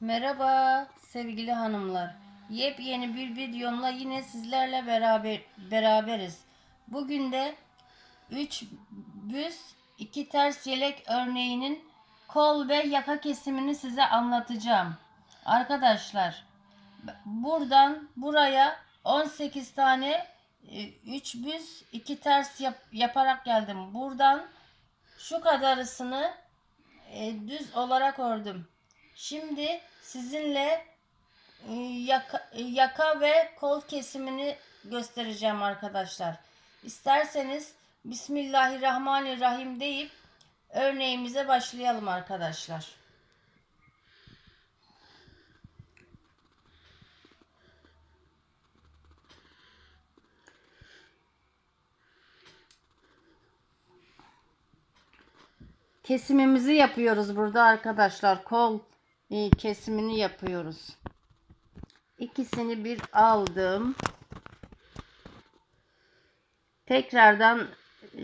Merhaba sevgili hanımlar. Yepyeni bir videomla yine sizlerle beraber beraberiz. Bugün de 3 büz 2 ters yelek örneğinin kol ve yaka kesimini size anlatacağım. Arkadaşlar buradan buraya 18 tane 3 büz 2 ters yap- yaparak geldim. Buradan şu kadarısını e, düz olarak ördüm. Şimdi sizinle e, yaka, e, yaka ve kol kesimini göstereceğim arkadaşlar. İsterseniz Bismillahirrahmanirrahim deyip örneğimize başlayalım arkadaşlar. Kesimimizi yapıyoruz burada arkadaşlar. Kol kesimini yapıyoruz. İkisini bir aldım. Tekrardan e,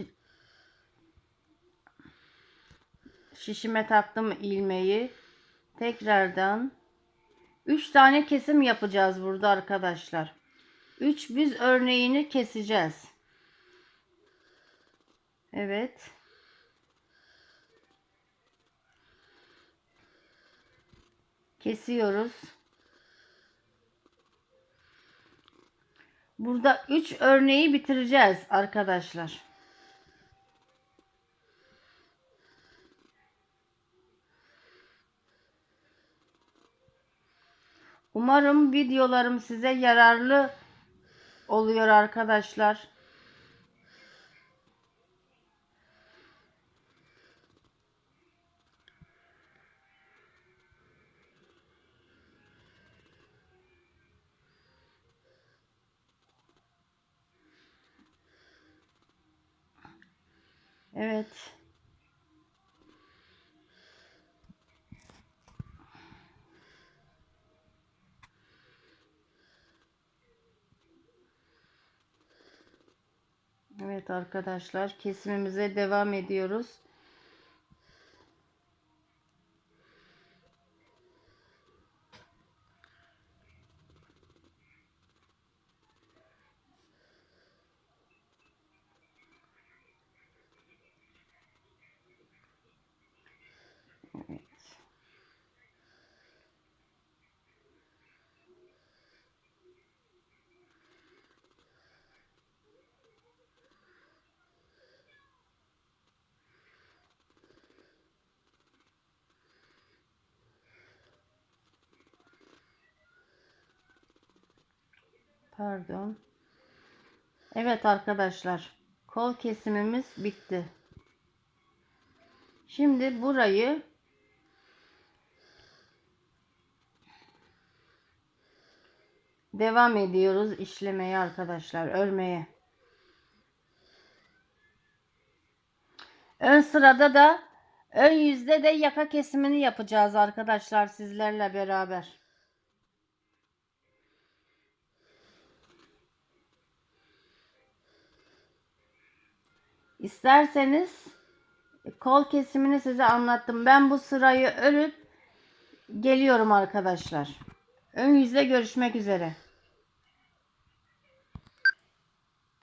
şişime taktım ilmeği. Tekrardan 3 tane kesim yapacağız burada arkadaşlar. 3 büz örneğini keseceğiz. Evet. Kesiyoruz. Burada 3 örneği bitireceğiz arkadaşlar. Umarım videolarım size yararlı oluyor arkadaşlar. Evet. Evet arkadaşlar kesimimize devam ediyoruz. Pardon. Evet arkadaşlar. Kol kesimimiz bitti. Şimdi burayı devam ediyoruz işlemeye arkadaşlar. Örmeye. Ön sırada da ön yüzde de yaka kesimini yapacağız arkadaşlar sizlerle beraber. İsterseniz kol kesimini size anlattım. Ben bu sırayı örüp geliyorum arkadaşlar. Ön yüzde görüşmek üzere.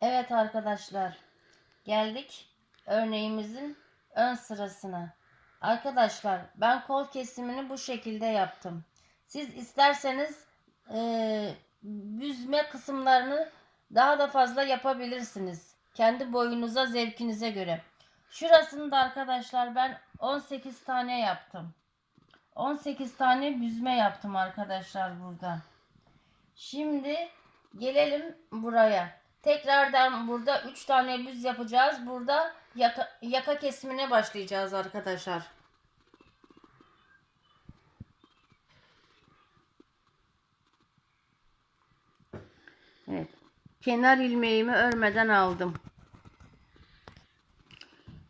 Evet arkadaşlar. Geldik örneğimizin ön sırasına. Arkadaşlar ben kol kesimini bu şekilde yaptım. Siz isterseniz e, büzme kısımlarını daha da fazla yapabilirsiniz. Kendi boyunuza, zevkinize göre. Şurasını da arkadaşlar ben 18 tane yaptım. 18 tane büzme yaptım arkadaşlar burada. Şimdi gelelim buraya. Tekrardan burada 3 tane büz yapacağız. Burada yaka, yaka kesimine başlayacağız arkadaşlar. Evet. Kenar ilmeğimi örmeden aldım.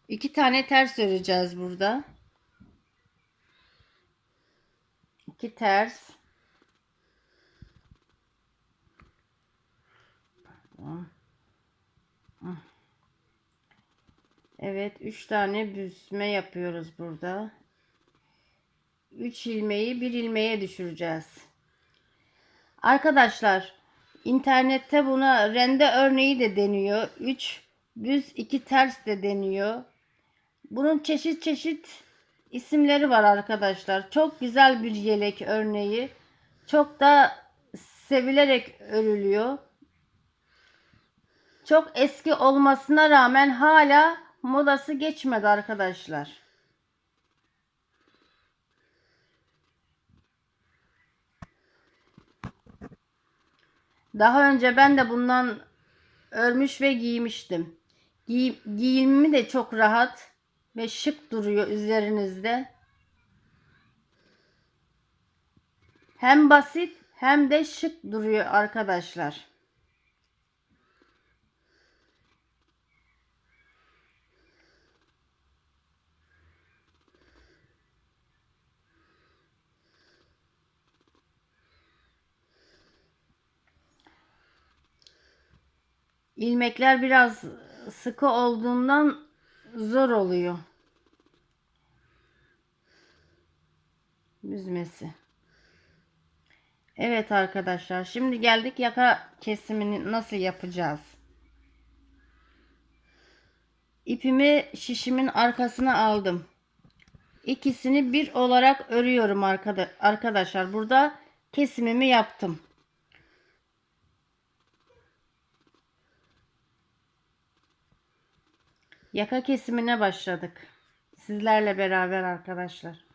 İki tane ters öreceğiz burada. İki ters. Evet, üç tane büzme yapıyoruz burada. 3 ilmeği bir ilmeğe düşüreceğiz. Arkadaşlar internette buna rende örneği de deniyor. 3 düz 2 ters de deniyor. Bunun çeşit çeşit isimleri var arkadaşlar. Çok güzel bir yelek örneği. Çok da sevilerek örülüyor. Çok eski olmasına rağmen hala modası geçmedi arkadaşlar. Daha önce ben de bundan örmüş ve giymiştim. Giy giyimimi de çok rahat ve şık duruyor üzerinizde. Hem basit hem de şık duruyor arkadaşlar. İlmekler biraz sıkı olduğundan zor oluyor. Büzmesi. Evet arkadaşlar şimdi geldik yaka kesimini nasıl yapacağız. İpimi şişimin arkasına aldım. İkisini bir olarak örüyorum arkadaşlar. Burada kesimimi yaptım. Yaka kesimine başladık. Sizlerle beraber arkadaşlar.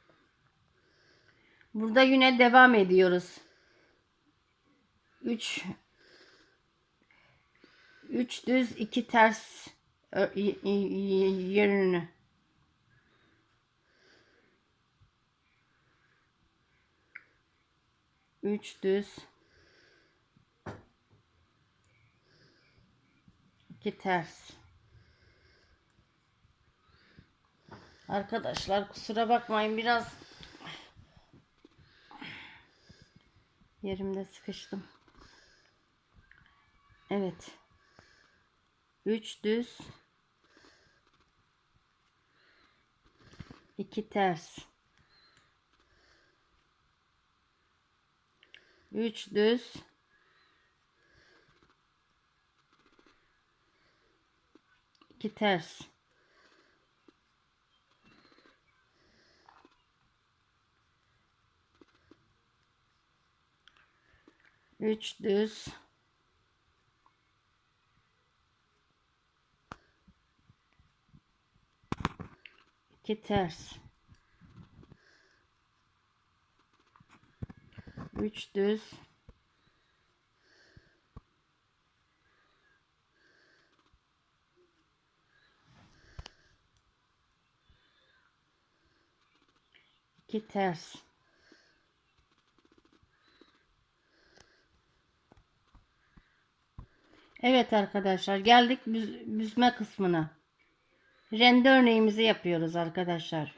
Burada yine devam ediyoruz. 3 3 düz 2 ters yönünü üç düz iki ters Arkadaşlar kusura bakmayın biraz yerimde sıkıştım. Evet. 3 düz 2 ters 3 düz 2 ters Üç düz. iki ters. Üç düz. iki ters. Evet arkadaşlar geldik büz büzme kısmına. Rende örneğimizi yapıyoruz arkadaşlar.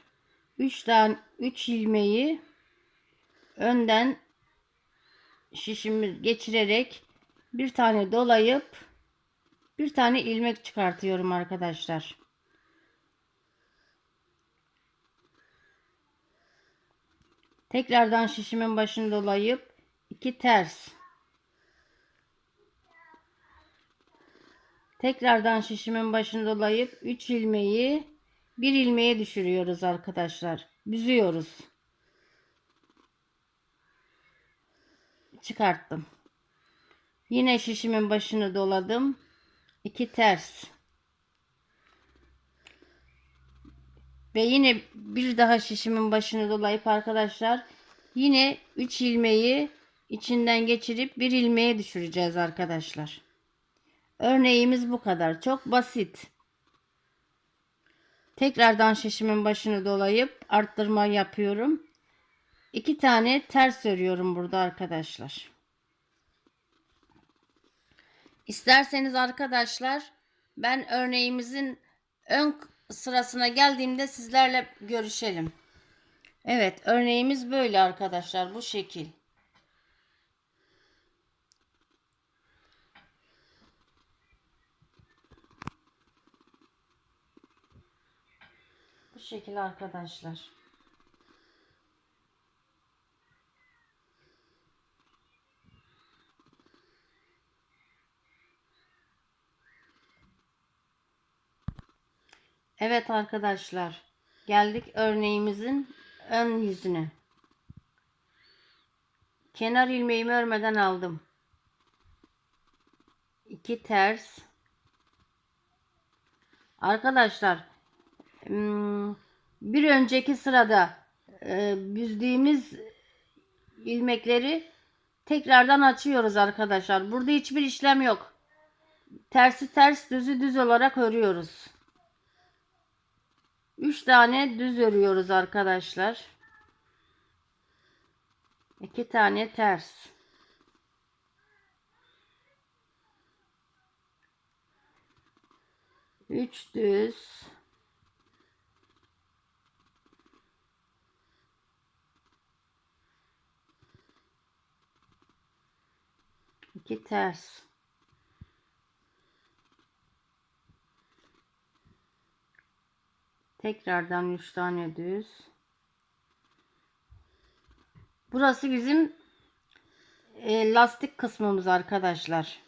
3 tane 3 ilmeği önden şişimi geçirerek bir tane dolayıp bir tane ilmek çıkartıyorum arkadaşlar. Tekrardan şişimin başını dolayıp iki ters Tekrardan şişimin başını dolayıp 3 ilmeği bir ilmeğe düşürüyoruz arkadaşlar. Büzüyoruz. Çıkarttım. Yine şişimin başını doladım. 2 ters. Ve yine bir daha şişimin başını dolayıp arkadaşlar yine 3 ilmeği içinden geçirip bir ilmeğe düşüreceğiz arkadaşlar. Örneğimiz bu kadar. Çok basit. Tekrardan şişimin başını dolayıp arttırma yapıyorum. İki tane ters örüyorum burada arkadaşlar. İsterseniz arkadaşlar ben örneğimizin ön sırasına geldiğimde sizlerle görüşelim. Evet örneğimiz böyle arkadaşlar bu şekil. şekilde arkadaşlar. Evet arkadaşlar. Geldik örneğimizin ön yüzüne. Kenar ilmeğimi örmeden aldım. 2 ters. Arkadaşlar bir önceki sırada e, büzdüğümüz ilmekleri tekrardan açıyoruz arkadaşlar. Burada hiçbir işlem yok. Tersi ters düzü düz olarak örüyoruz. 3 tane düz örüyoruz arkadaşlar. 2 tane ters. Üç düz. İki ters. Tekrardan üç tane düz. Burası bizim e, lastik kısmımız arkadaşlar.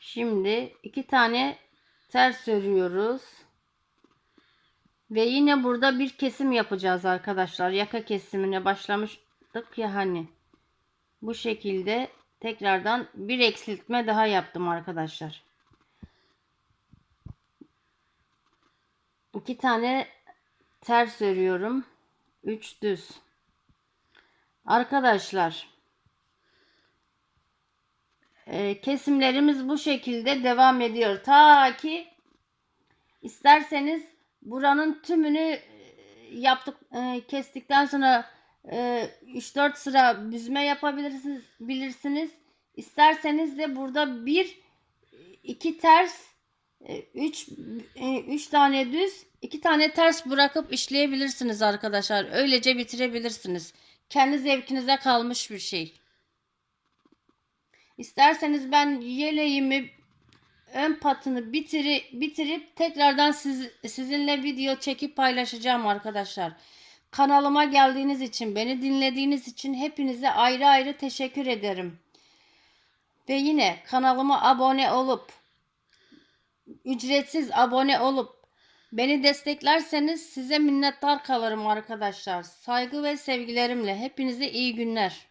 Şimdi iki tane ters örüyoruz. Ve yine burada bir kesim yapacağız arkadaşlar. Yaka kesimine başlamıştık ya hani. Bu şekilde tekrardan bir eksiltme daha yaptım arkadaşlar. İki tane ters örüyorum. 3 düz. Arkadaşlar e, kesimlerimiz bu şekilde devam ediyor. Ta ki isterseniz buranın tümünü e, yaptık e, kestikten sonra e, 3-4 sıra büzme yapabilirsiniz bilirsiniz. İsterseniz de burada bir iki ters 3 3 tane düz, 2 tane ters bırakıp işleyebilirsiniz arkadaşlar. Öylece bitirebilirsiniz. Kendi zevkinize kalmış bir şey. İsterseniz ben yeleğimi ön patını bitiri, bitirip tekrardan siz, sizinle video çekip paylaşacağım arkadaşlar. Kanalıma geldiğiniz için, beni dinlediğiniz için hepinize ayrı ayrı teşekkür ederim. Ve yine kanalıma abone olup ücretsiz abone olup beni desteklerseniz size minnettar kalırım arkadaşlar. Saygı ve sevgilerimle hepinize iyi günler.